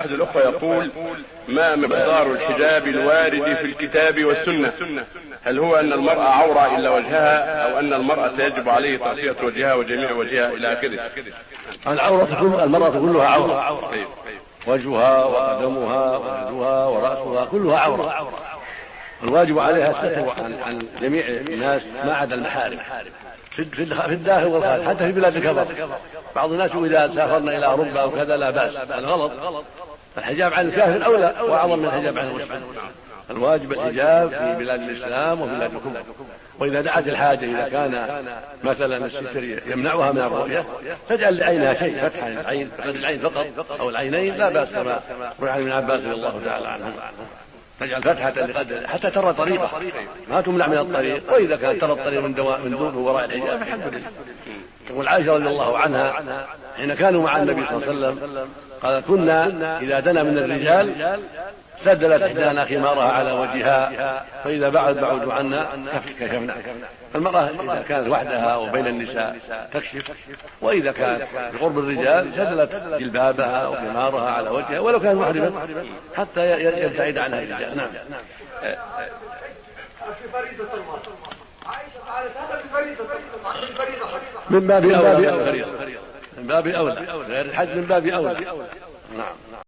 أحد الأخوة يقول ما مقدار الحجاب الوارد في الكتاب والسنة؟ هل هو أن المرأة عورة إلا وجهها أو أن المرأة يجب عليه تغطية وجهها وجميع وجهها إلى آخره؟ العورة كل المرأة كلها عورة. وجهها وقدمها ويدها ورأسها كلها عورة. الواجب عليها الستر عن, عن جميع الناس ما عدا المحارم. في الداخل والخارج حتى في بلاد الكفر. بعض الناس إذا سافرنا إلى أوروبا أو كذا لا بأس هذا غلط. الحجاب عن الكافر أولى وأعظم من الحجاب عن المسلم الواجب الحجاب في بلاد الإسلام وبلاد الكفر. وإذا دعت الحاجة إذا كان مثلا الستر يمنعها من الرؤية تجعل لعينها شيء فتحا العين العين فقط أو العينين لا بأس كما روي عن ابن عباس رضي الله تعالى عنه. تجعل فتحة لقدر حتى ترى طريقة. ما تمنع من الطريق. وإذا كانت ترى الطريق. من دواء من دون وراء الحجاب فالحمد لله. تقول عائشة رضي الله عنها حين كانوا مع النبي صلى الله عليه وسلم قال كنا إذا دنا من الرجال سدلت إحدانا خمارها على وجهها فإذا بعد بعدوا عنا كشفنا المرأة إذا كانت وحدها وبين النساء تكشف وإذا كانت بقرب الرجال سدلت جلبابها وخمارها على وجهها ولو كانت محرمة حتى يبتعد عنها الرجال نعم. من باب أولى. من باب أولى. غير الحج من باب أولى. نعم.